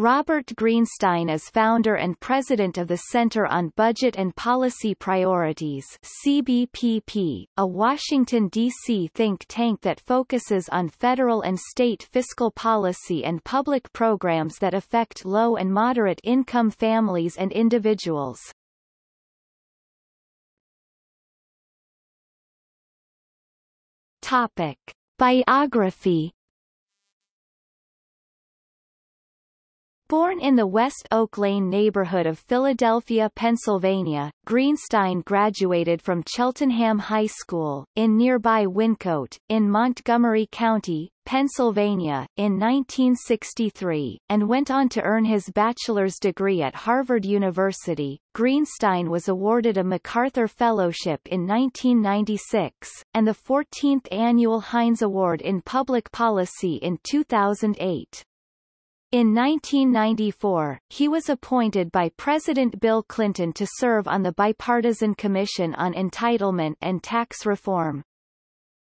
Robert Greenstein is founder and president of the Center on Budget and Policy Priorities CBPP, a Washington, D.C. think tank that focuses on federal and state fiscal policy and public programs that affect low and moderate income families and individuals. Topic. Biography Born in the West Oak Lane neighborhood of Philadelphia, Pennsylvania, Greenstein graduated from Cheltenham High School, in nearby Wyncote, in Montgomery County, Pennsylvania, in 1963, and went on to earn his bachelor's degree at Harvard University. Greenstein was awarded a MacArthur Fellowship in 1996, and the 14th Annual Heinz Award in Public Policy in 2008. In 1994, he was appointed by President Bill Clinton to serve on the Bipartisan Commission on Entitlement and Tax Reform.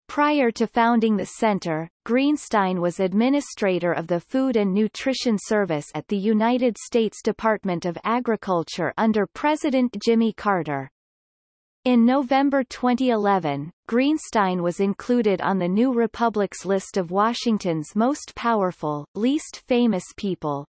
Prior to founding the center, Greenstein was administrator of the Food and Nutrition Service at the United States Department of Agriculture under President Jimmy Carter. In November 2011, Greenstein was included on the New Republic's list of Washington's most powerful, least famous people.